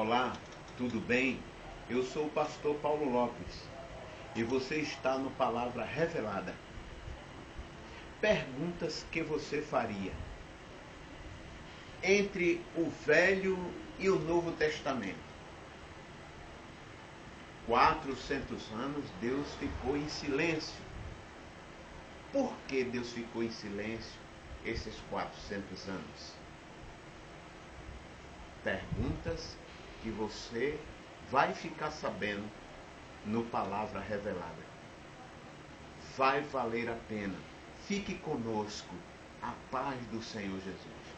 Olá, tudo bem? Eu sou o pastor Paulo Lopes e você está no Palavra Revelada. Perguntas que você faria entre o Velho e o Novo Testamento. 400 anos Deus ficou em silêncio. Por que Deus ficou em silêncio esses 400 anos? Perguntas que você vai ficar sabendo no Palavra Revelada. Vai valer a pena. Fique conosco. A paz do Senhor Jesus.